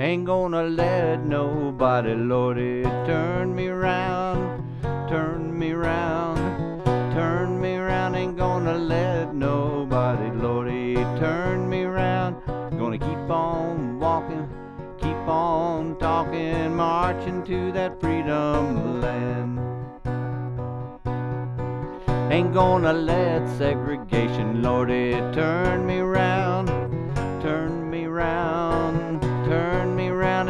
Ain't gonna let nobody, Lordy, turn me round, turn me round, turn me round. Ain't gonna let nobody, Lordy, turn me round. Gonna keep on walking, keep on talking, marching to that freedom land. Ain't gonna let segregation, Lordy, turn me round,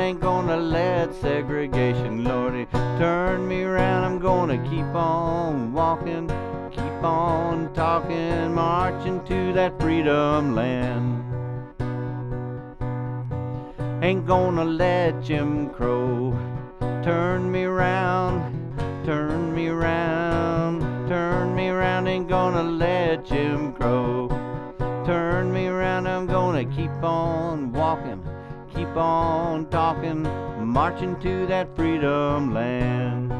Ain't gonna let segregation, Lordy, turn me round. I'm gonna keep on walking, keep on talking, marching to that freedom land. Ain't gonna let Jim Crow turn me round, turn me round, turn me round. Ain't gonna let Jim Crow turn me round. I'm gonna keep on walking, keep on talking, marching to that freedom land.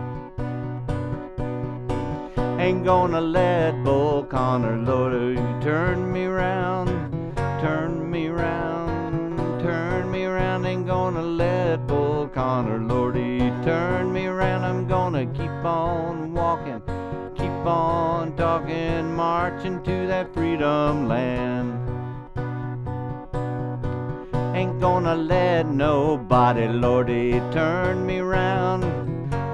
Ain't gonna let Bull Connor Lord oh, turn me round, turn me round, turn me round. Ain't gonna let Bull Connor Lordy oh, turn me round. I'm gonna keep on walking, keep on talking, marching to that freedom land. Ain't gonna let nobody, Lordy, turn me round,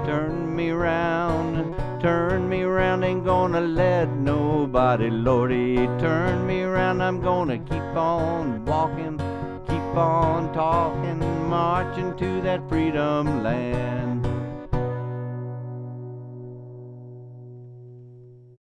turn me round, turn me round. Ain't gonna let nobody, Lordy, turn me round. I'm gonna keep on walking, keep on talking, marching to that freedom land.